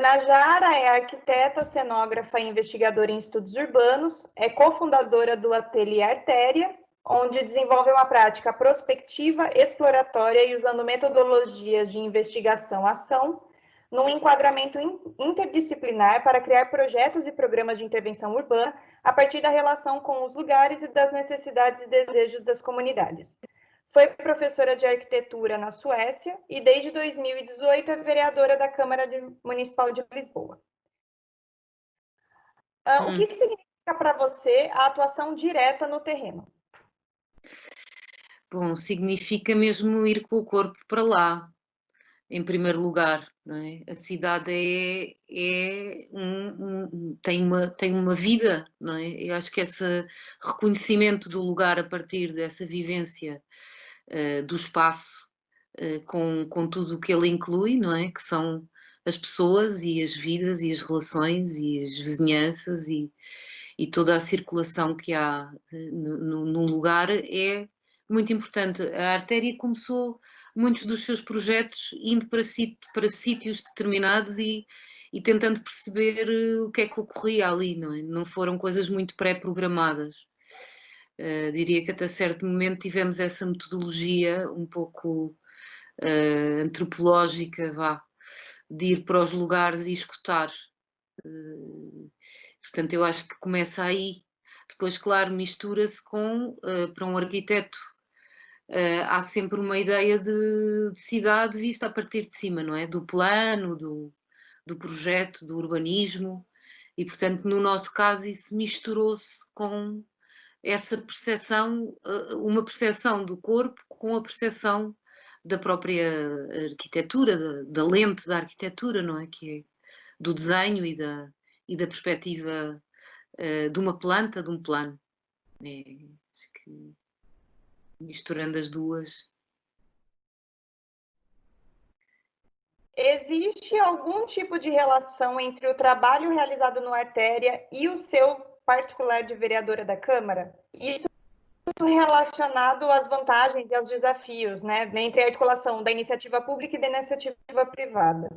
Ana Jara é arquiteta, cenógrafa e investigadora em estudos urbanos, é cofundadora do Ateliê Artéria, onde desenvolve uma prática prospectiva, exploratória e usando metodologias de investigação-ação, num enquadramento interdisciplinar para criar projetos e programas de intervenção urbana a partir da relação com os lugares e das necessidades e desejos das comunidades. Foi professora de arquitetura na Suécia e, desde 2018, é vereadora da Câmara Municipal de Lisboa. Hum. O que significa para você a atuação direta no terreno? Bom, significa mesmo ir com o corpo para lá, em primeiro lugar. É? A cidade é, é um, um, tem, uma, tem uma vida, não é? Eu acho que esse reconhecimento do lugar a partir dessa vivência uh, do espaço, uh, com, com tudo o que ele inclui, não é? Que são as pessoas e as vidas e as relações e as vizinhanças e, e toda a circulação que há uh, num lugar é muito importante. A artéria começou muitos dos seus projetos indo para, para sítios determinados e, e tentando perceber o que é que ocorria ali, não é? Não foram coisas muito pré-programadas. Uh, diria que até certo momento tivemos essa metodologia um pouco uh, antropológica, vá, de ir para os lugares e escutar. Uh, portanto, eu acho que começa aí. Depois, claro, mistura-se com, para um arquiteto, há sempre uma ideia de, de, cidade vista a partir de cima, não é? Do plano, do, do projeto, do urbanismo. E, portanto, no nosso caso, isso misturou-se com essa percepção, eh, uma percepção do corpo com a percepção da própria arquitetura, da, da, lente da arquitetura, não é? Que é do desenho e da, e da perspectiva uh, de uma planta, de um plano. É, acho que misturando as duas. Existe algum tipo de relação entre o trabalho realizado no Artéria e o seu particular de vereadora da Câmara, isso relacionado às vantagens e aos desafios, né, entre a articulação da iniciativa pública e da iniciativa privada.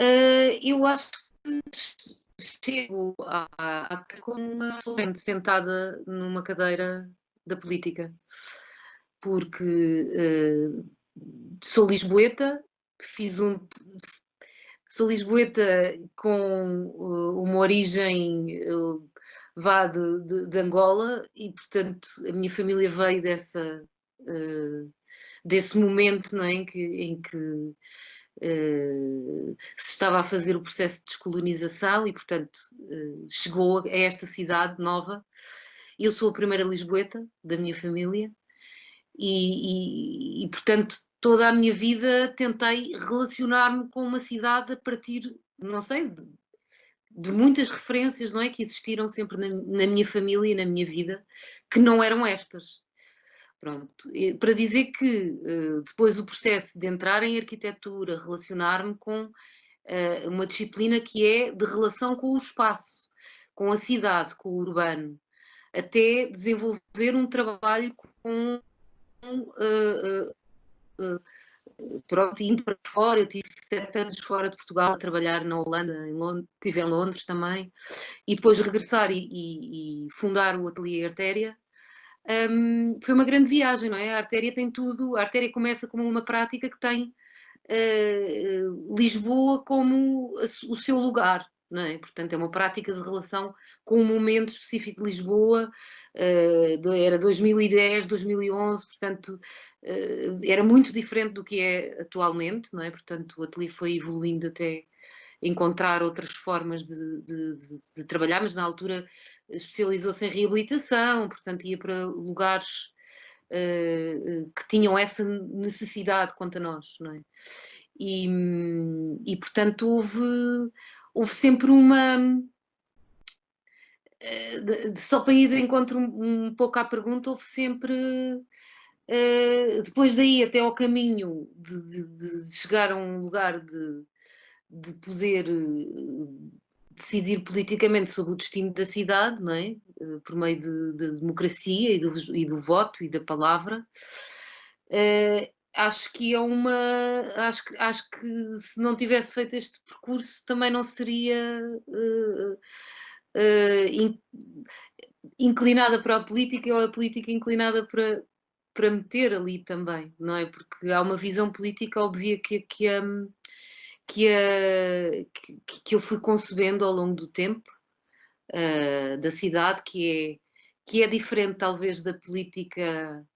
Uh, eu acho que chego a, a, como uma frente sentada numa cadeira da política, porque uh, sou lisboeta, fiz um, sou lisboeta com uh, uma origem uh, vá de, de, de, Angola e, portanto, a minha família veio dessa, uh, desse momento não é, em que, em que se estava a fazer o processo de descolonização e, portanto, chegou a esta cidade nova. Eu sou a primeira lisboeta da minha família e, e, e portanto, toda a minha vida tentei relacionar-me com uma cidade a partir, não sei, de, de, muitas referências, não é? Que existiram sempre na, na, minha família e na minha vida, que não eram estas. Pronto. Para dizer que eh, depois do processo de entrar em arquitetura, relacionar-me com uh, uma disciplina que é de relação com o espaço, com a cidade, com o urbano, até desenvolver um trabalho com uh, pronto, indo para fora, eu tive sete anos fora de Portugal a trabalhar na Holanda, em Londres, estive em Londres também, e depois regressar e, e, e fundar o Ateliê Artéria, um, foi uma grande viagem, não é? A Artéria tem tudo, a Artéria começa como uma prática que tem uh, Lisboa como o seu lugar, não é? Portanto, é uma prática de relação com um momento específico de Lisboa, uh, era 2010, 2011, portanto, uh, era muito diferente do que é atualmente, não é? Portanto, o ateliê foi evoluindo até encontrar outras formas de, de, de, de trabalhar, mas na altura especializou-se em reabilitação, portanto, ia para lugares uh, que tinham essa necessidade quanto a nós, não é? E, e portanto, houve houve sempre uma. Eh, só para ir de encontro um, pouco à pergunta, houve sempre. Uh, depois daí até ao caminho de, de, de, chegar a um lugar de, de poder uh, decidir politicamente sobre o destino da cidade, não é? Por meio de, de democracia e do, e do, voto e da palavra, acho que é uma. Acho que, acho que se não tivesse feito este percurso também não seria uh, uh, in, inclinada para a política ou a política inclinada para, para meter ali também, não é? Porque há uma visão política óbvia que, que, um, que, a, que, que eu fui concebendo ao longo do tempo uh, da cidade, que é, que é diferente talvez da política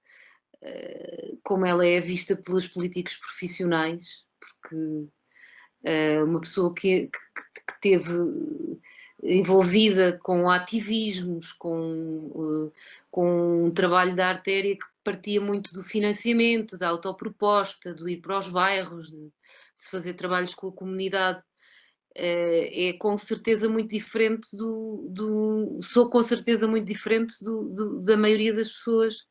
como ela é vista pelos políticos profissionais, porque uh, uma pessoa que, que, que, teve envolvida com ativismos, com, com um trabalho da artéria que partia muito do financiamento, da autoproposta, do ir para os bairros, de, de fazer trabalhos com a comunidade, é com certeza muito diferente do, do sou com certeza muito diferente do, do, da maioria das pessoas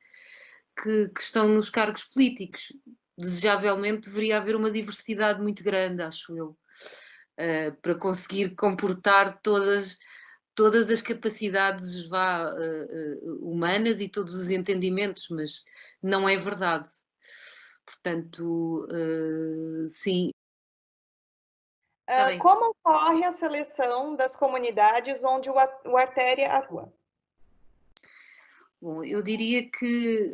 que, que, estão nos cargos políticos. Desejavelmente deveria haver uma diversidade muito grande, acho eu, uh, para conseguir comportar todas, todas as capacidades vá, uh, uh, humanas e todos os entendimentos, mas não é verdade. Portanto, sim, Uh, como ocorre a seleção das comunidades onde o, o Artéria atua? Bom, eu diria que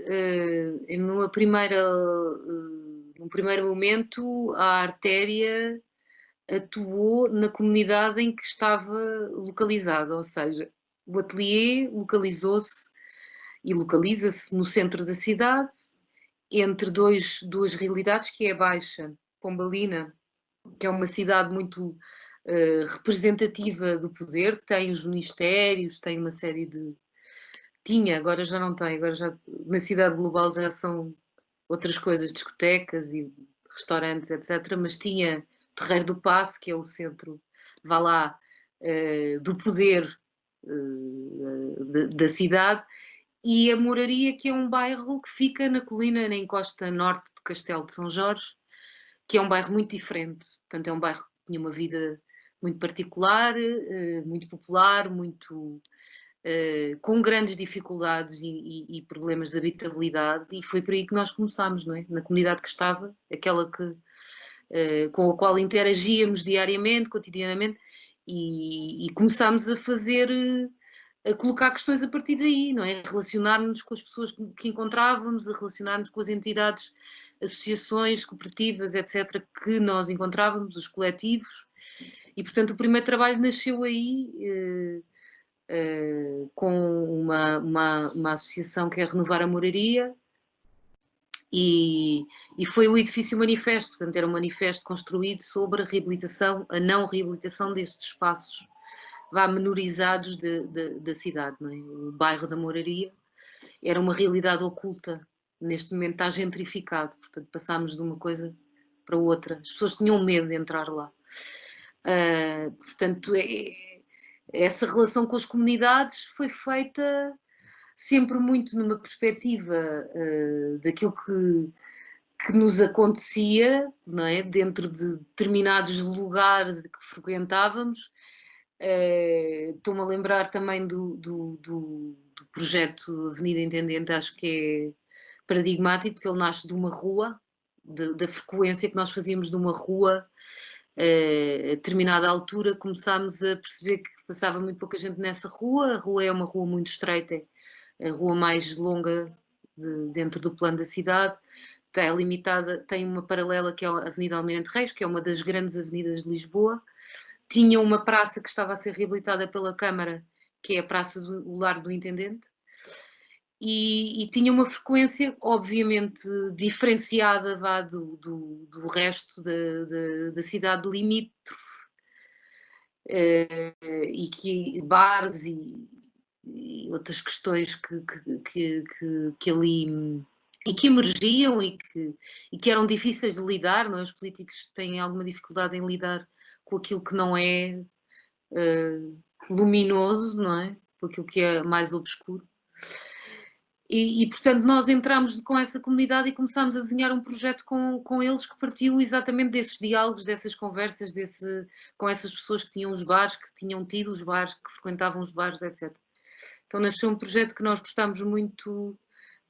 uh, numa primeira, uh, num primeiro momento a Artéria atuou na comunidade em que estava localizada, ou seja, o ateliê localizou-se e localiza-se no centro da cidade, entre dois, duas realidades, que é a Baixa Pombalina que é uma cidade muito uh, representativa do poder, tem os ministérios, tem uma série de. Tinha, agora já não tem, agora já na cidade global já são outras coisas, discotecas e restaurantes, etc. Mas tinha Terreiro do Passo, que é o centro, vá lá, uh, do poder uh, da cidade, e a Moraria, que é um bairro que fica na colina, na encosta norte do Castelo de São Jorge, que é um bairro muito diferente. Portanto, é um bairro que tinha uma vida muito particular, eh, muito popular, muito eh, com grandes dificuldades e, e, e, problemas de habitabilidade, e foi por aí que nós começámos, não é? Na comunidade que estava, aquela que, eh, com a qual interagíamos diariamente, cotidianamente, e, e começámos a fazer, a colocar questões a partir daí, não é? Relacionar-nos com as pessoas que encontrávamos, a relacionar-nos com as entidades associações, cooperativas, etc., que nós encontrávamos, os coletivos, e portanto o primeiro trabalho nasceu aí eh, com uma, uma, uma, associação que é Renovar a Moraria, e, e, foi o edifício manifesto, portanto era um manifesto construído sobre a reabilitação, a não reabilitação destes espaços vá menorizados de, de, da cidade, é? o bairro da Moraria era uma realidade oculta neste momento está gentrificado, portanto passámos de uma coisa para outra. As pessoas tinham medo de entrar lá. Uh, portanto, é, essa relação com as comunidades foi feita sempre muito numa perspectiva uh, daquilo que, que nos acontecia, não é? dentro de determinados lugares que frequentávamos. Uh, Estou-me a lembrar também do, do, do, do projeto Avenida Intendente, acho que é paradigmático, porque ele nasce de uma rua, de, da frequência que nós fazíamos de uma rua, eh, a determinada altura começámos a perceber que passava muito pouca gente nessa rua, a rua é uma rua muito estreita, a rua mais longa de, dentro do plano da cidade, limitada, tem uma paralela que é a Avenida Almirante Reis, que é uma das grandes avenidas de Lisboa, tinha uma praça que estava a ser reabilitada pela Câmara, que é a Praça do Lar do Intendente, e, e, tinha uma frequência obviamente diferenciada vá, do, do, do resto da, da, da cidade limítrofe e que bares e, e outras questões que, que, que, que, ali e que emergiam e que, e que eram difíceis de lidar, não é? os políticos têm alguma dificuldade em lidar com aquilo que não é uh, luminoso, não é? Com aquilo que é mais obscuro. E, e, portanto, nós entramos com essa comunidade e começámos a desenhar um projeto com, com eles que partiu exatamente desses diálogos, dessas conversas, desse, com essas pessoas que tinham os bares, que tinham tido os bares, que frequentavam os bares, etc. Então nasceu um projeto que nós gostámos muito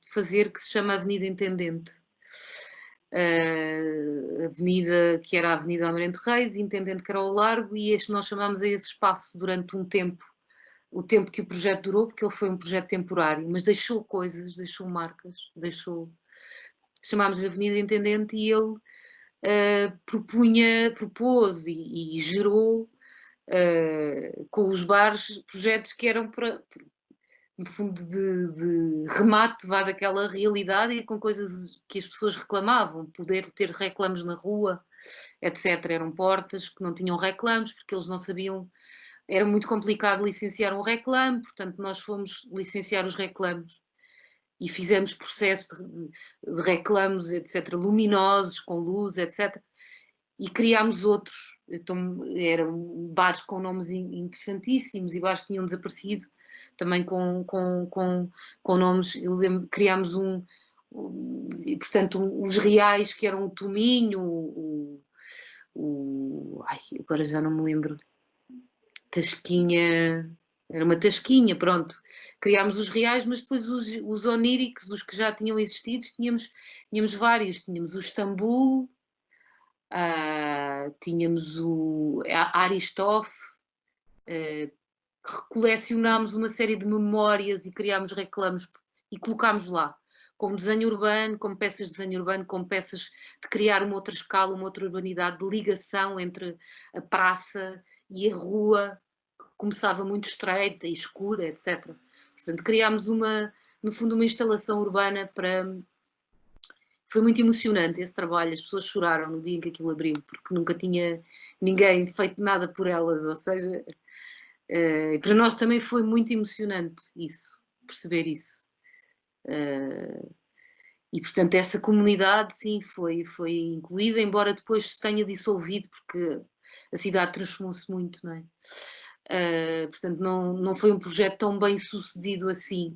de fazer, que se chama Avenida Intendente. uh, avenida que era a Avenida Amarante Reis, intendente que era o Largo, e este nós chamámos a esse espaço durante um tempo, o tempo que o projeto durou, porque ele foi um projeto temporário, mas deixou coisas, deixou marcas, deixou... Chamámos de Avenida Intendente e ele uh, propunha, propôs e, e gerou uh, com os bares projetos que eram para, no fundo, de, de remate vá daquela realidade e com coisas que as pessoas reclamavam, poder ter reclamos na rua, etc. Eram portas que não tinham reclamos, porque eles não sabiam, era muito complicado licenciar um reclame, portanto nós fomos licenciar os reclamos e fizemos processos de, de reclamos, etc., luminosos, com luz, etc., e criámos outros. Então, eram bares com nomes interessantíssimos e bares que tinham desaparecido, também com, com, com, com nomes, eu lembro, criámos um, um, portanto, os reais que eram o Tominho, o, o, ai, agora já não me lembro, Tasquinha, era uma tasquinha, pronto. Criámos os reais, mas depois os, os oníricos, os que já tinham existido, tínhamos, tínhamos vários. Tínhamos o Istambul, uh, tínhamos o Aristof, uh, colecionámos uma série de memórias e criámos reclamos e colocámos lá, como desenho urbano, como peças de desenho urbano, como peças de criar uma outra escala, uma outra urbanidade, de ligação entre a praça e a rua, começava muito estreita e escura, etc. Portanto, criámos uma, no fundo, uma instalação urbana para... Foi muito emocionante esse trabalho, as pessoas choraram no dia em que aquilo abriu, porque nunca tinha ninguém feito nada por elas, ou seja, Uh, para nós também foi muito emocionante isso, perceber isso. Uh, e portanto essa comunidade sim foi, foi incluída, embora depois se tenha dissolvido porque a cidade transformou-se muito, não é? Uh, portanto não, não foi um projeto tão bem sucedido assim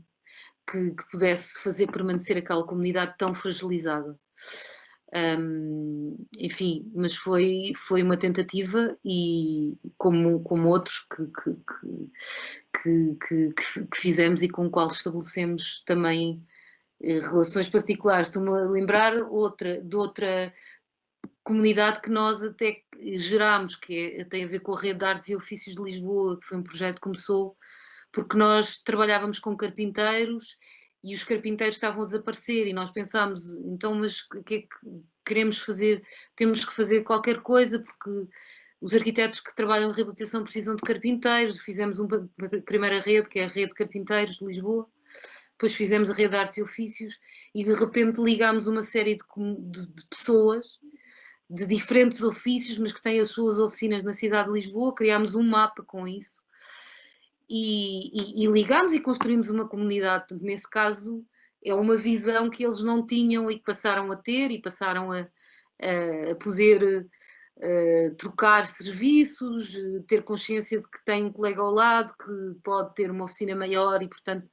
que, que pudesse fazer permanecer aquela comunidade tão fragilizada. Um, enfim, mas foi, foi uma tentativa e como, como outros que, que, que, que fizemos e com o qual estabelecemos também eh, relações particulares. Estou-me a lembrar outra, de outra comunidade que nós até gerámos, que é, tem a ver com a Rede de Artes e Ofícios de Lisboa, que foi um projeto que começou porque nós trabalhávamos com carpinteiros e os carpinteiros estavam a desaparecer e nós pensámos, então, mas o que é que queremos fazer? Temos que fazer qualquer coisa porque os arquitetos que trabalham em reabilitação precisam de carpinteiros, fizemos uma, primeira rede, que é a Rede de Carpinteiros de Lisboa, depois fizemos a Rede de Artes e Ofícios e de repente ligámos uma série de, de, de pessoas de diferentes ofícios, mas que têm as suas oficinas na cidade de Lisboa, criámos um mapa com isso e, e, e ligamos e construímos uma comunidade. Nesse caso, é uma visão que eles não tinham e que passaram a ter e passaram a, a, a poder a, trocar serviços, ter consciência de que tem um colega ao lado que pode ter uma oficina maior e, portanto,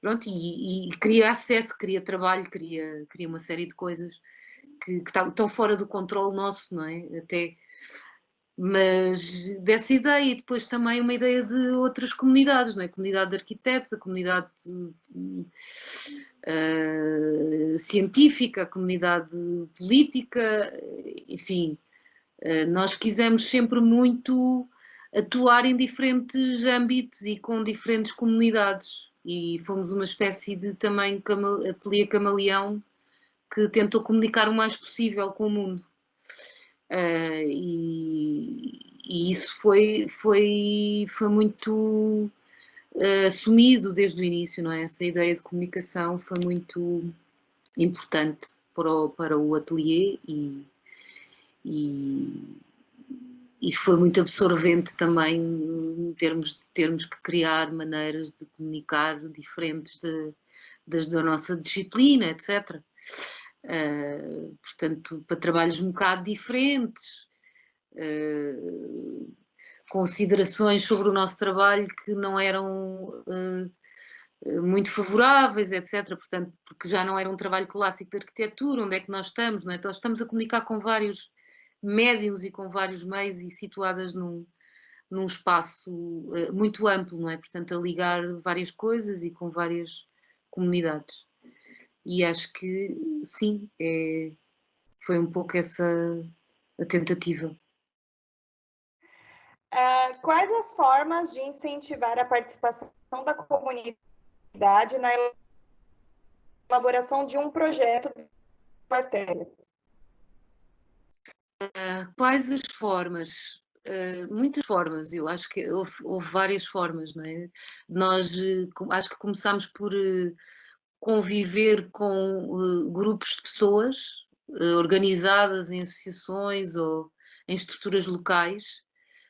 pronto, e, e cria acesso, cria trabalho, cria, cria uma série de coisas que, que estão fora do controle nosso, não é? Até mas dessa ideia e depois também uma ideia de outras comunidades, não é? A comunidade de arquitetos, a comunidade uh, científica, a comunidade política, enfim, uh, nós quisemos sempre muito atuar em diferentes âmbitos e com diferentes comunidades e fomos uma espécie de também ateliê camaleão que tentou comunicar o mais possível com o mundo. Uh, e, e, isso foi, foi, foi muito uh, assumido desde o início, não é? Essa ideia de comunicação foi muito importante para o, para o ateliê e, e, e foi muito absorvente também em termos de termos que criar maneiras de comunicar diferentes de, das da nossa disciplina, etc. Uh, portanto, para trabalhos um bocado diferentes, uh, considerações sobre o nosso trabalho que não eram uh, muito favoráveis, etc. Portanto, porque já não era um trabalho clássico de arquitetura, onde é que nós estamos, não é? Então, estamos a comunicar com vários médiums e com vários meios e situadas num, num espaço muito amplo, não é? Portanto, a ligar várias coisas e com várias comunidades. E acho que sim, é, foi um pouco essa a tentativa. Uh, quais as formas de incentivar a participação da comunidade na elaboração de um projeto de artéria? Uh, quais as formas? Uh, muitas formas, eu acho que houve, houve, várias formas, não é? Nós acho que começámos por conviver com grupos de pessoas organizadas em associações ou em estruturas locais.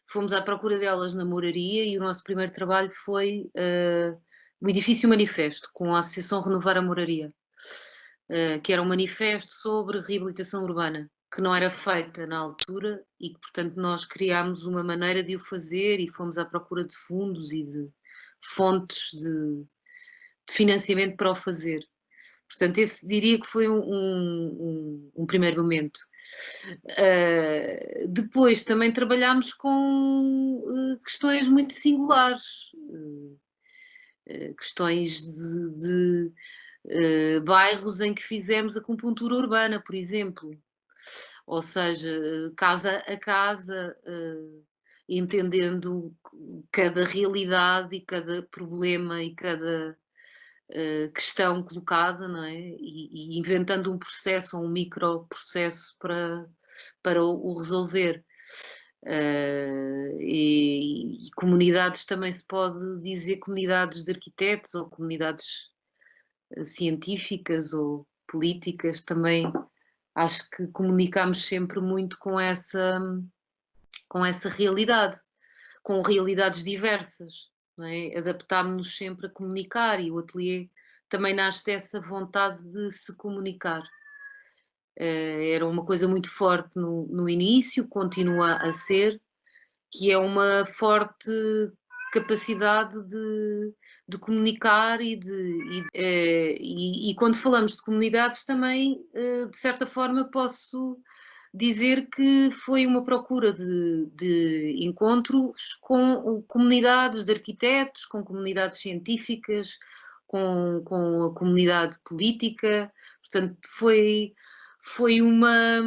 Fomos à procura delas na moraria e o nosso primeiro trabalho foi uh, o Edifício Manifesto, com a Associação Renovar a Moraria, uh, que era um manifesto sobre reabilitação urbana, que não era feita na altura e que, portanto, nós criámos uma maneira de o fazer e fomos à procura de fundos e de fontes de financiamento para o fazer. Portanto, esse diria que foi um, um, um primeiro momento. Uh, depois também trabalhámos com uh, questões muito singulares, uh, questões de, de bairros em que fizemos acupuntura urbana, por exemplo. Ou seja, casa a casa, entendendo cada realidade e cada problema e cada questão colocada, não é? E, e, inventando um processo, um microprocesso para, para o, o resolver. Uh, e, e, comunidades também se pode dizer comunidades de arquitetos ou comunidades uh, científicas ou políticas também acho que comunicamos sempre muito com essa com essa realidade com realidades diversas é? adaptámos-nos sempre a comunicar e o ateliê também nasce dessa vontade de se comunicar. Uh, era uma coisa muito forte no, no, início, continua a ser, que é uma forte capacidade de, de comunicar e, de, e, uh, e, e, quando falamos de comunidades também, uh, de certa forma, posso dizer que foi uma procura de, de, encontros com comunidades de arquitetos, com comunidades científicas, com, com a comunidade política, portanto foi, foi uma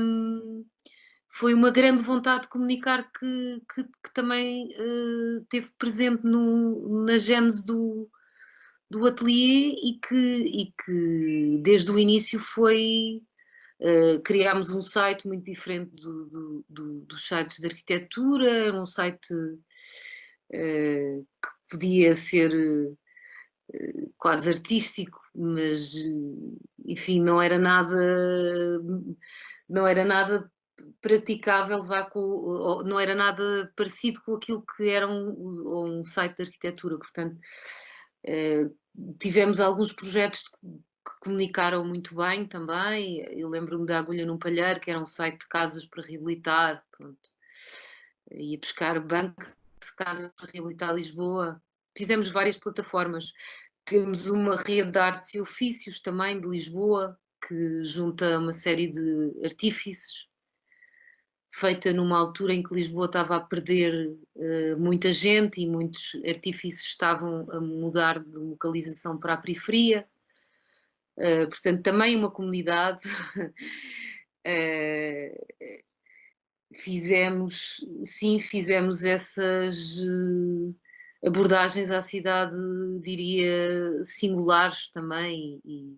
foi uma grande vontade de comunicar que, que, que também uh, teve presente no, na gênese do, do ateliê e que, e que desde o início foi Uh, criámos um site muito diferente do, do, do, dos sites de arquitetura, um site uh, que podia ser uh, quase artístico, mas enfim, não era nada não era nada praticável, vá com, não era nada parecido com aquilo que era um, um site de arquitetura, portanto tivemos alguns projetos que comunicaram muito bem também. Eu lembro-me da Agulha num Palheiro, que era um site de casas para reabilitar. Pronto. Ia buscar banco de casas para reabilitar Lisboa. Fizemos várias plataformas. Temos uma rede de artes e ofícios também de Lisboa, que junta uma série de artífices, feita numa altura em que Lisboa estava a perder uh, muita gente e muitos artífices estavam a mudar de localização para a periferia. Eh, portanto, também uma comunidade. uh, fizemos, sim, fizemos essas eh, abordagens à cidade, diria, singulares também e,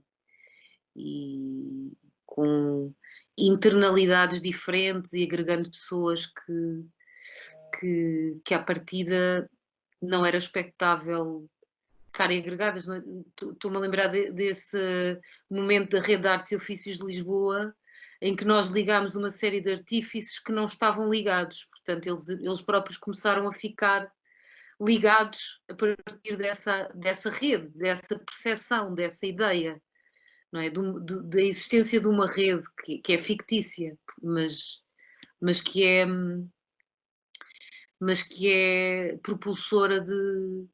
e com internalidades diferentes e agregando pessoas que, que, que à partida não era expectável estarem agregadas. É? Estou-me a lembrar de, desse momento da Rede de Artes e Ofícios de Lisboa, em que nós ligámos uma série de artífices que não estavam ligados. Portanto, eles, eles próprios começaram a ficar ligados a partir dessa, dessa rede, dessa percepção, dessa ideia. Não é? Do, do, da existência de uma rede que, que é fictícia, mas, mas que é mas que é propulsora de,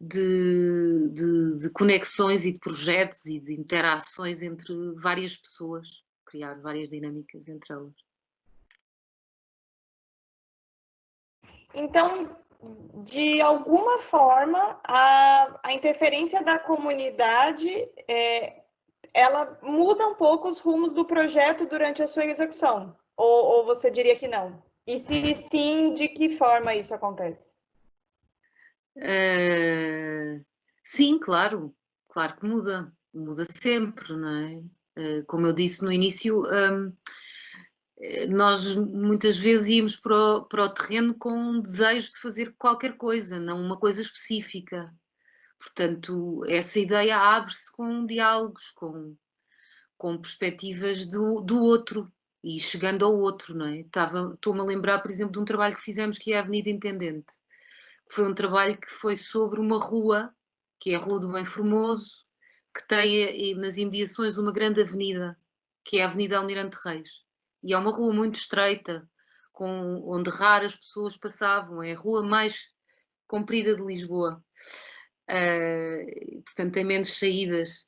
de, de, de, conexões e de projetos e de interações entre várias pessoas, criar várias dinâmicas entre elas. Então, de alguma forma, a, a interferência da comunidade é, ela muda um pouco os rumos do projeto durante a sua execução? Ou, ou você diria que não? E se sim, de que forma isso acontece? Uh, sim, claro, claro que muda, muda sempre, não é? Uh, como eu disse no início, um, nós muitas vezes íamos para o, para o terreno com um desejo de fazer qualquer coisa, não uma coisa específica. Portanto, essa ideia abre-se com diálogos, com, com perspectivas do, do outro e chegando ao outro, não é? Estou-me a lembrar, por exemplo, de um trabalho que fizemos que é a Avenida Intendente, foi um trabalho que foi sobre uma rua, que é a Rua do Bem Formoso, que tem nas imediações uma grande avenida, que é a Avenida Almirante Reis. E é uma rua muito estreita, com, onde raras pessoas passavam, é a rua mais comprida de Lisboa. Uh, portanto, tem menos saídas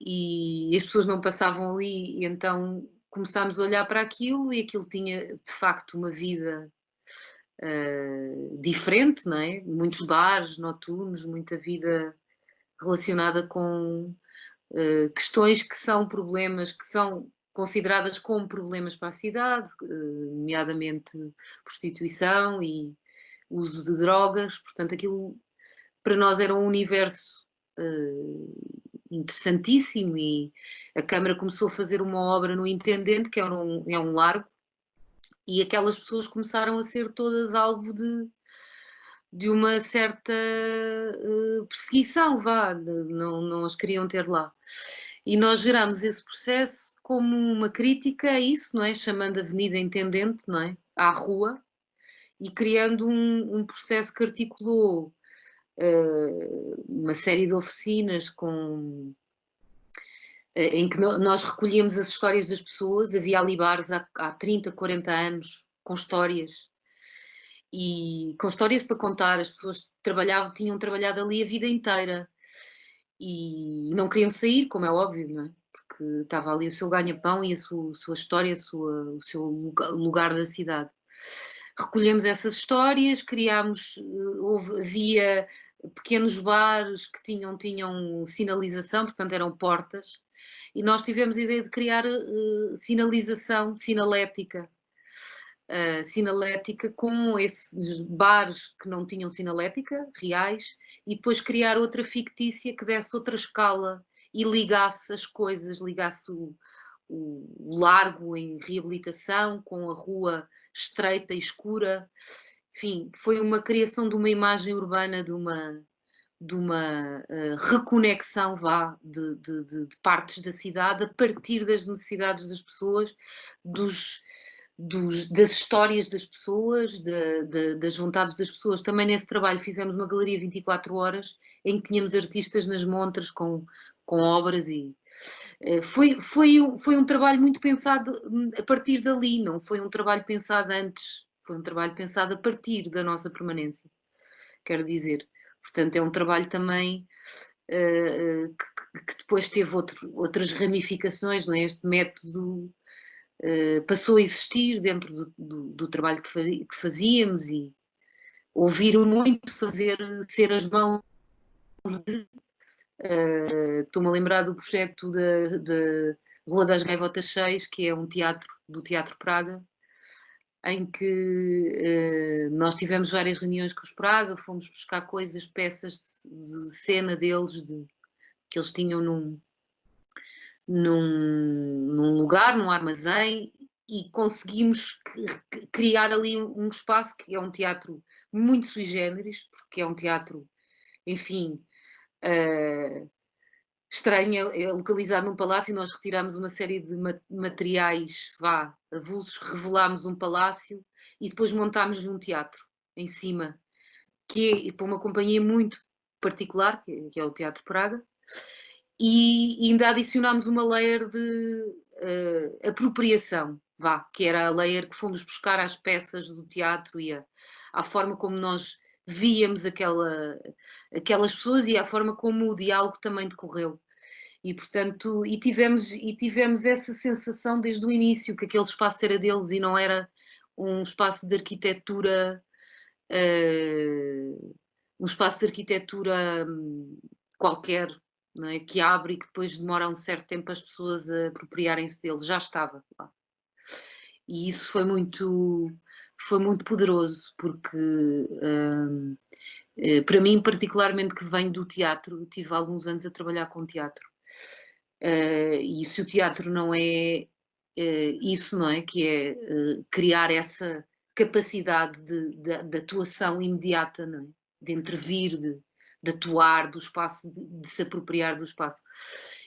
e as pessoas não passavam ali, e então começámos a olhar para aquilo e aquilo tinha de facto uma vida uh, diferente, não é? Muitos bares noturnos, muita vida relacionada com uh, questões que são problemas, que são consideradas como problemas para a cidade, uh, nomeadamente prostituição e uso de drogas, portanto aquilo para nós era um universo interessantíssimo e a Câmara começou a fazer uma obra no Intendente, que é um, é um largo, e aquelas pessoas começaram a ser todas alvo de, de uma certa uh, perseguição, vá, não, não as queriam ter lá. E nós geramos esse processo como uma crítica a isso, não é? Chamando a Avenida Intendente, não é? À rua, e criando um, um processo que articulou uh, uma série de oficinas com eh, em que nós recolhíamos as histórias das pessoas, havia ali bares há, há 30, 40 anos com histórias e com histórias para contar, as pessoas trabalhavam, tinham trabalhado ali a vida inteira e não queriam sair, como é óbvio, não é? Porque estava ali o seu ganha-pão e a sua, sua história, a sua, o seu lugar da cidade. Recolhemos essas histórias, criámos, eh, houve, havia pequenos bares que tinham, tinham sinalização, portanto eram portas, e nós tivemos a ideia de criar uh, sinalização sinalética, uh, sinalética com esses bares que não tinham sinalética, reais, e depois criar outra fictícia que desse outra escala e ligasse as coisas, ligasse o, o largo em reabilitação com a rua estreita e escura. Enfim, foi uma criação de uma imagem urbana de uma, de uma uh, reconexão vá de, de, de, de, partes da cidade a partir das necessidades das pessoas, dos, dos, das histórias das pessoas, das vontades das pessoas. Também nesse trabalho fizemos uma galeria 24 horas em que tínhamos artistas nas montras com, com obras e uh, foi, foi, foi um trabalho muito pensado a partir dali, não foi um trabalho pensado antes, foi um trabalho pensado a partir da nossa permanência, quero dizer. Portanto, é um trabalho também uh, que, que, depois teve outro, outras ramificações, não é? Este método uh, passou a existir dentro do, do, do trabalho que, fazíamos e ouviram muito fazer ser as mãos de. Estou-me a lembrar do projeto da Rua das Gaivotas 6, que é um teatro do Teatro Praga, em que uh, nós tivemos várias reuniões com os Praga, fomos buscar coisas, peças de, de cena deles, de, que eles tinham num, num, num, lugar, num armazém, e conseguimos criar ali um, espaço que é um teatro muito sui generis, porque é um teatro, enfim, uh, estranha, é localizado num palácio nós retiramos uma série de materiais, vá, avulsos, revelámos um palácio e depois montámos-lhe um teatro em cima, que é para uma companhia muito particular, que é o Teatro Praga, e ainda adicionámos uma layer de uh, apropriação, vá, que era a layer que fomos buscar às peças do teatro e a, à forma como nós víamos aquela, aquelas pessoas e a forma como o diálogo também decorreu. E, portanto, e tivemos, e tivemos essa sensação desde o início, que aquele espaço era deles e não era um espaço de arquitetura, uh, um espaço de arquitetura um, qualquer, não é? que abre e que depois demora um certo tempo as pessoas a apropriarem-se dele, já estava lá. E isso foi muito, foi muito poderoso, porque hum, eh, para mim, particularmente que venho do teatro, tive alguns anos a trabalhar com teatro. Uh, e se o teatro não é uh, isso, não é? Que é uh, criar essa capacidade de, de, de, atuação imediata, não é? De intervir, de, de atuar do espaço, de, se apropriar do espaço.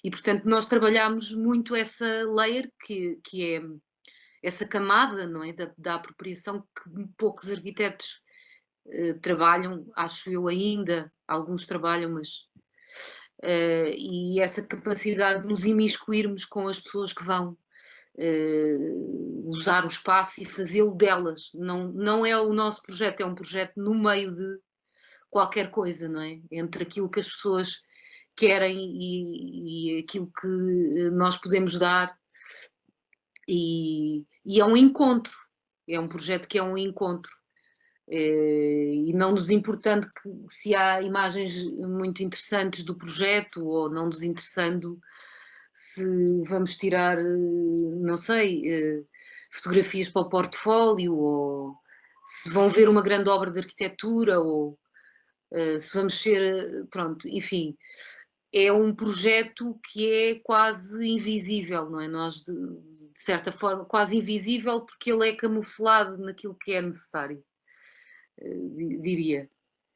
E, portanto, nós trabalhamos muito essa layer, que, que é essa camada, não é? Da, da apropriação que poucos arquitetos trabalham, acho eu ainda, alguns trabalham, mas uh, e essa capacidade de nos imiscuirmos com as pessoas que vão uh, usar o espaço e fazê-lo delas. Não, não é o nosso projeto, é um projeto no meio de qualquer coisa, não é? Entre aquilo que as pessoas querem e, e aquilo que nós podemos dar. E, e é um encontro, é um projeto que é um encontro. Eh, e não nos importando que, se há imagens muito interessantes do projeto ou não nos interessando se vamos tirar, eh, não sei, eh, fotografias para o portfólio ou se vão ver uma grande obra de arquitetura ou se vamos ser, pronto, enfim, é um projeto que é quase invisível, não é? Nós, de, certa forma, quase invisível porque ele é camuflado naquilo que é necessário. Eh, diria.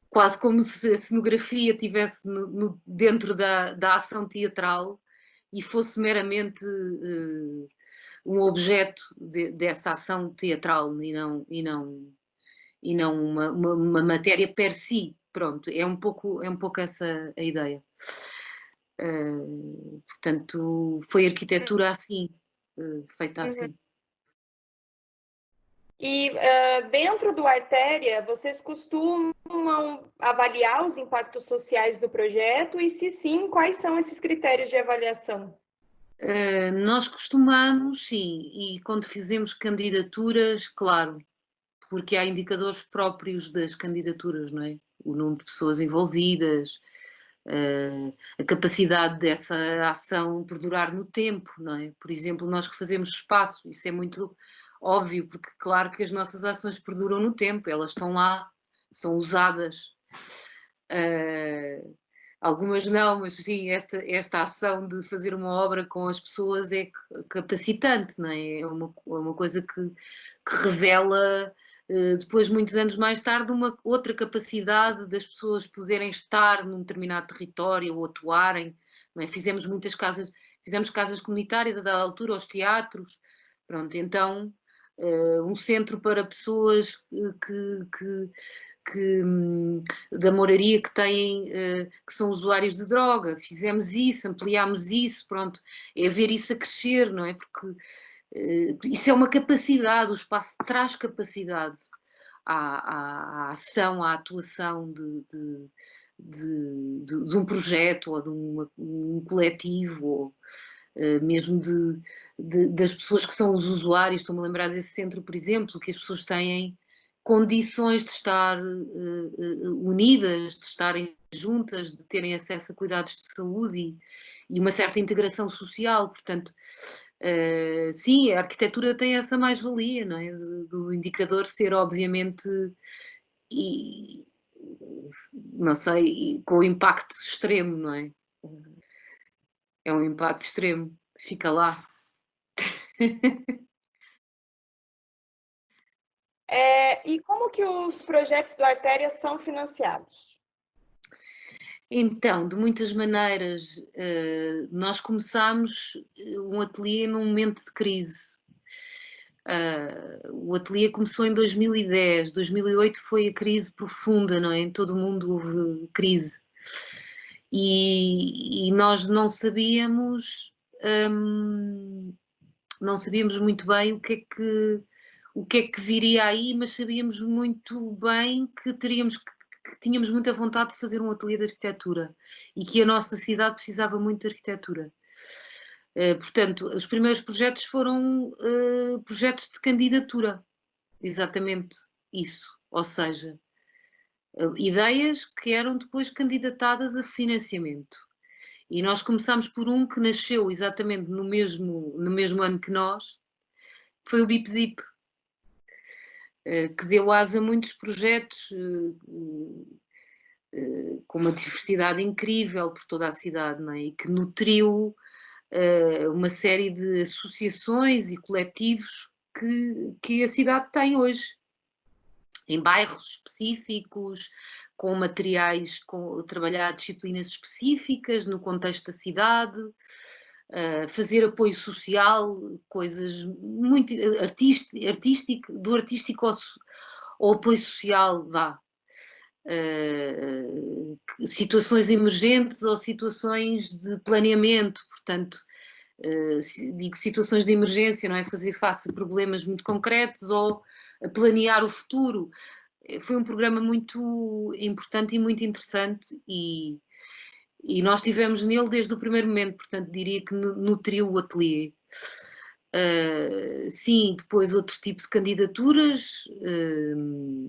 Quase como se a cenografia estivesse no, no, dentro da, da ação teatral e fosse meramente uh, um objeto de, dessa ação teatral e não, e não, e não uma, uma, uma, matéria per si. Pronto, é um pouco, é um pouco essa a ideia. Uh, portanto, foi arquitetura assim, uh, feita uhum. assim. E uh, dentro do Artéria, vocês costumam avaliar os impactos sociais do projeto? E se sim, quais são esses critérios de avaliação? Uh, nós costumamos, sim, e quando fizemos candidaturas, claro, porque há indicadores próprios das candidaturas, não é? O número de pessoas envolvidas, uh, a capacidade dessa ação perdurar no tempo, não é? Por exemplo, nós que fazemos espaço, isso é muito óbvio, porque claro que as nossas ações perduram no tempo, elas estão lá, são usadas. Uh, algumas não, mas sim, esta, esta ação de fazer uma obra com as pessoas é capacitante, não é? É uma, é uma coisa que, que revela, depois, muitos anos mais tarde, uma outra capacidade das pessoas poderem estar num determinado território ou atuarem. É? Fizemos muitas casas, fizemos casas comunitárias a dada altura, aos teatros, pronto, então uh, um centro para pessoas que, que, que um, da moraria que têm, uh, que são usuários de droga. Fizemos isso, ampliámos isso, pronto, é ver isso a crescer, não é? Porque isso é uma capacidade, o espaço traz capacidade à, à, à ação, à atuação de, de de, de, um projeto ou de uma, um coletivo ou, eh, mesmo das pessoas que são os usuários. Estou-me a lembrar desse centro, por exemplo, que as pessoas têm condições de estar uh, unidas, de estarem juntas, de terem acesso a cuidados de saúde e, e uma certa integração social. Portanto, uh, sim, a arquitetura tem essa mais-valia, não é? Do indicador ser, obviamente, e, não sei, com impacto extremo, não é? é um impacto extremo. Fica lá. É, e como que os projetos do Artéria são financiados? Então, de muitas maneiras, uh, nós começámos eh, um ateliê num momento de crise. Uh, o ateliê começou em 2010, 2008 foi a crise profunda, não é? Em todo o mundo houve crise e, e nós não sabíamos hum, não sabíamos muito bem o que é que o que é que viria aí, mas sabíamos muito bem que teríamos que, que tínhamos muita vontade de fazer um ateliê de arquitetura e que a nossa cidade precisava muito de arquitetura. Uh, portanto, os primeiros projetos foram uh, projetos de candidatura, exatamente isso, ou seja, ideias que eram depois candidatadas a financiamento. E nós começámos por um que nasceu exatamente no mesmo, no mesmo ano que nós, que foi o Bip Zip, eh, que deu asa a muitos projetos eh, eh, com uma diversidade incrível por toda a cidade, é? e que nutriu uma série de associações e coletivos que, que a cidade tem hoje, em bairros específicos, com materiais, com trabalhar disciplinas específicas no contexto da cidade, uh, fazer apoio social, coisas muito artístico, artístico do artístico ao, ao apoio social, vá. Uh, situações emergentes ou situações de planeamento, portanto, uh, digo situações de emergência, não é fazer face a problemas muito concretos ou planear o futuro. Foi um programa muito importante e muito interessante e, e nós estivemos nele desde o primeiro momento, portanto diria que nutriu o ateliê. Uh, sim, depois outro tipo de candidaturas uh,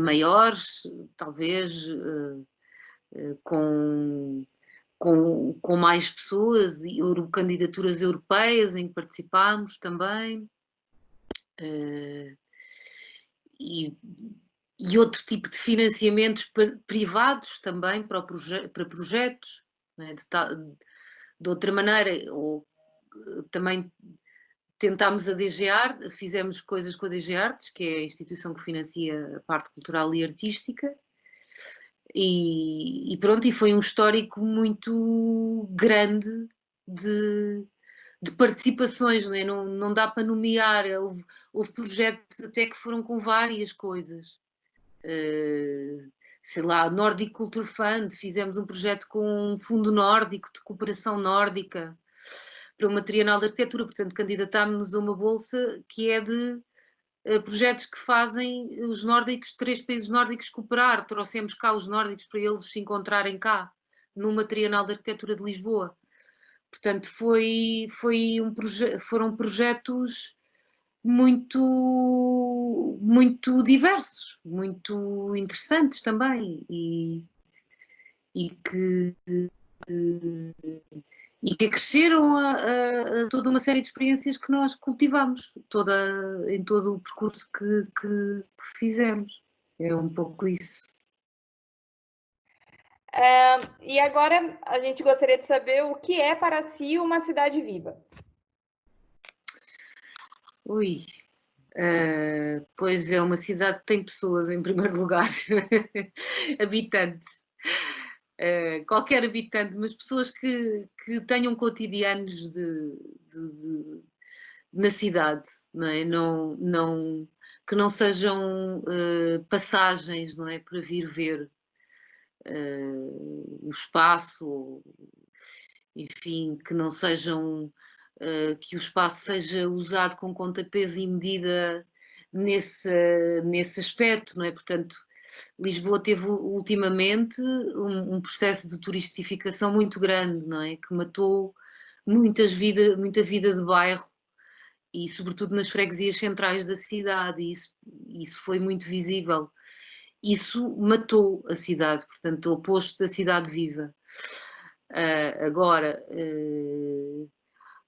maiores, talvez uh, com, com, com mais pessoas, e candidaturas europeias em que participámos também. e e outro tipo de financiamentos privados também para, proje para projetos, né? de, de, outra maneira, ou também tentámos a DG Art, fizemos coisas com a DG Artes, que é a instituição que financia a parte cultural e artística, e, e pronto, e foi um histórico muito grande de, de participações, né? não, não dá para nomear, houve, houve projetos até que foram com várias coisas. Eh, sei lá, Nordic Culture Fund, fizemos um projeto com um fundo nórdico, de cooperação nórdica, para uma trienal de arquitetura, portanto candidatámos-nos a uma bolsa que é de uh, projetos que fazem os nórdicos, três países nórdicos cooperar, trouxemos cá os nórdicos para eles se encontrarem cá, numa trienal de arquitetura de Lisboa. Portanto, foi, foi um proje foram projetos muito, muito diversos, muito interessantes também e, e que e que acresceram a, a, a, toda uma série de experiências que nós cultivamos toda, em todo o percurso que, que, que fizemos. É um pouco isso. É, e agora a gente gostaria de saber o que é para si uma cidade viva. Ui, uh, pois é uma cidade que tem pessoas em primeiro lugar, habitantes. Uh, qualquer habitante, mas pessoas que, que tenham cotidianos de, de, de, na cidade, não é? Não, não, que não sejam uh, passagens, não é? Para vir ver uh, o espaço, enfim, que não sejam que o espaço seja usado com conta, peso e medida nesse, nesse aspecto, não é? Portanto, Lisboa teve ultimamente um, um, processo de turistificação muito grande, não é? Que matou muitas vida, muita vida de bairro e sobretudo nas freguesias centrais da cidade, e isso, isso foi muito visível. Isso matou a cidade, portanto, o oposto da cidade viva. Uh, agora, uh,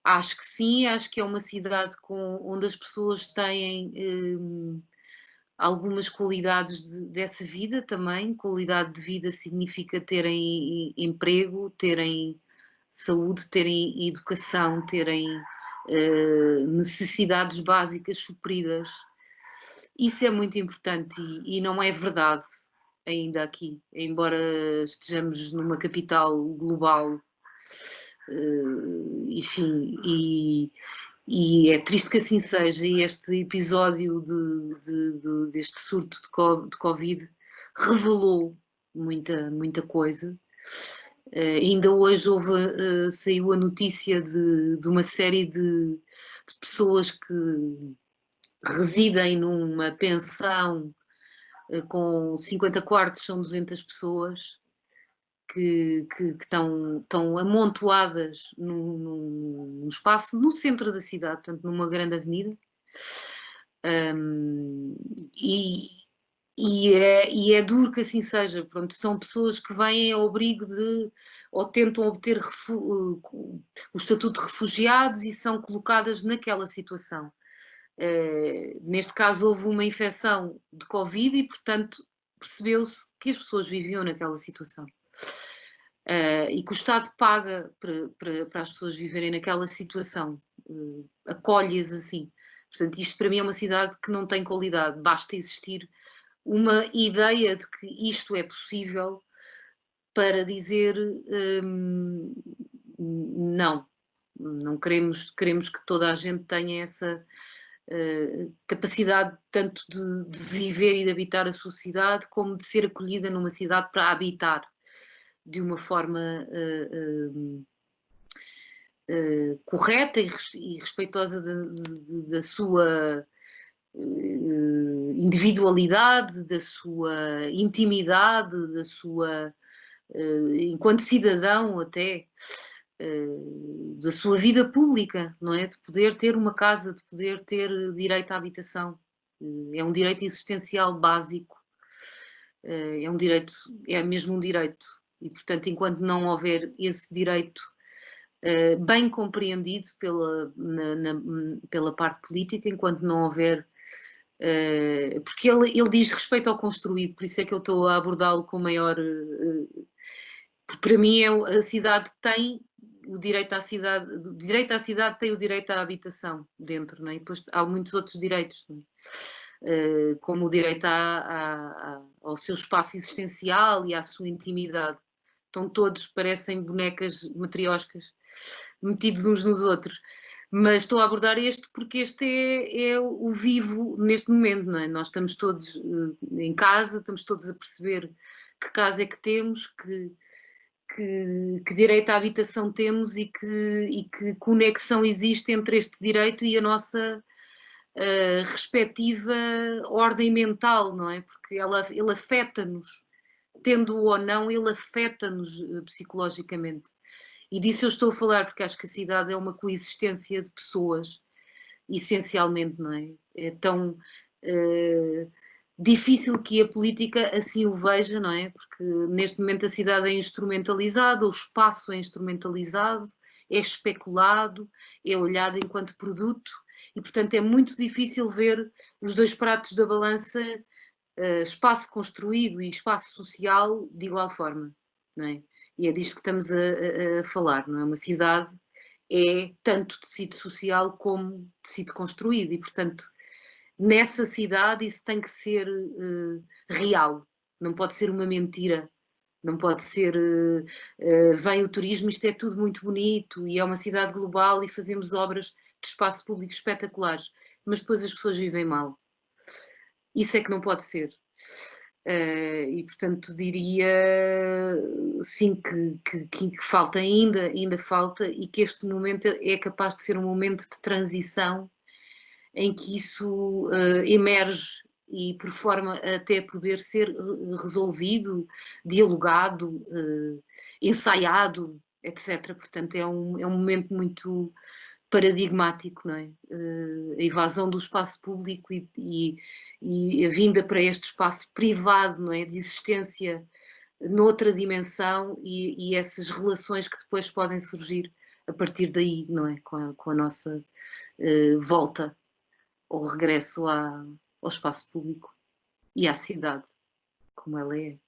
Acho que sim, acho que é uma cidade com, onde as pessoas têm hum, algumas qualidades de, dessa vida também. Qualidade de vida significa terem emprego, terem saúde, terem educação, terem uh, necessidades básicas supridas. Isso é muito importante e, e não é verdade ainda aqui, embora estejamos numa capital global enfim, e, e, é triste que assim seja, e este episódio de, de, de, deste surto de Covid revelou muita, muita coisa. Uh, ainda hoje houve, uh, saiu a notícia de, de uma série de, de, pessoas que residem numa pensão uh, com 50 quartos, são 200 pessoas, que, que, que estão, estão amontoadas num, espaço no centro da cidade, portanto, numa grande avenida. Um, e, e é, e é duro que assim seja, pronto, são pessoas que vêm ao abrigo de, ou tentam obter o estatuto de refugiados e são colocadas naquela situação. Uh, neste caso houve uma infecção de Covid e, portanto, percebeu-se que as pessoas viviam naquela situação. Uh, e que o Estado paga para, as pessoas viverem naquela situação, uh, acolhe-as assim. Portanto, isto para mim é uma cidade que não tem qualidade, basta existir uma ideia de que isto é possível para dizer um, não, não queremos, queremos que toda a gente tenha essa uh, capacidade tanto de, de, viver e de habitar a sua cidade como de ser acolhida numa cidade para habitar de uma forma uh, uh, correta e, respeitosa da sua individualidade, da sua intimidade, da sua enquanto cidadão até da sua vida pública, não é? De poder ter uma casa, de poder ter direito à habitação. É um direito existencial básico. É um direito, é mesmo um direito. E, portanto, enquanto não houver esse direito uh, bem compreendido pela, na, na, pela parte política, enquanto não houver. Uh, porque ele, ele diz respeito ao construído, por isso é que eu estou a abordá-lo com maior. Uh, para mim, é, a cidade tem o direito à cidade, o direito à cidade tem o direito à habitação dentro, não é? e depois há muitos outros direitos, é? como o direito à, à, ao seu espaço existencial e à sua intimidade estão todos, parecem bonecas matrioscas, metidos uns nos outros. Mas estou a abordar este porque este é, é o vivo neste momento, não é? Nós estamos todos uh, em casa, estamos todos a perceber que casa é que temos, que, que, que, direito à habitação temos e que, e que conexão existe entre este direito e a nossa uh, respectiva ordem mental, não é? Porque ela, ele afeta-nos tendo ou não, ele afeta-nos eh, psicologicamente. E disso eu estou a falar porque acho que a cidade é uma coexistência de pessoas, essencialmente, não é? É tão uh, difícil que a política assim o veja, não é? Porque neste momento a cidade é instrumentalizada, o espaço é instrumentalizado, é especulado, é olhado enquanto produto e, portanto, é muito difícil ver os dois pratos da balança uh, espaço construído e espaço social de igual forma, não é? E é disto que estamos a, a, a falar, não é? Uma cidade é tanto tecido social como tecido construído e, portanto, nessa cidade isso tem que ser uh, real, não pode ser uma mentira, não pode ser uh, uh, vem o turismo, isto é tudo muito bonito e é uma cidade global e fazemos obras de espaço público espetaculares, mas depois as pessoas vivem mal. Isso é que não pode ser. Uh, e portanto diria sim que, que, que, falta ainda, ainda falta e que este momento é capaz de ser um momento de transição em que isso uh, emerge e por forma até poder ser resolvido, dialogado, uh, ensaiado, etc. Portanto é um, é um momento muito paradigmático, não é? Uh, a invasão do espaço público e, e, e, a vinda para este espaço privado, não é? De existência noutra dimensão e, e, essas relações que depois podem surgir a partir daí, não é? Com a, com a nossa uh, volta ou regresso à, ao espaço público e à cidade, como ela é.